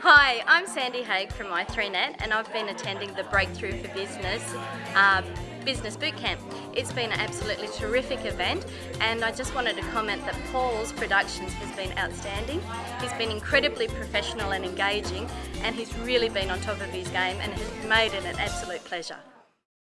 Hi, I'm Sandy Haig from i3Net and I've been attending the Breakthrough for Business uh, Business Bootcamp. It's been an absolutely terrific event and I just wanted to comment that Paul's Productions has been outstanding. He's been incredibly professional and engaging and he's really been on top of his game and has made it an absolute pleasure.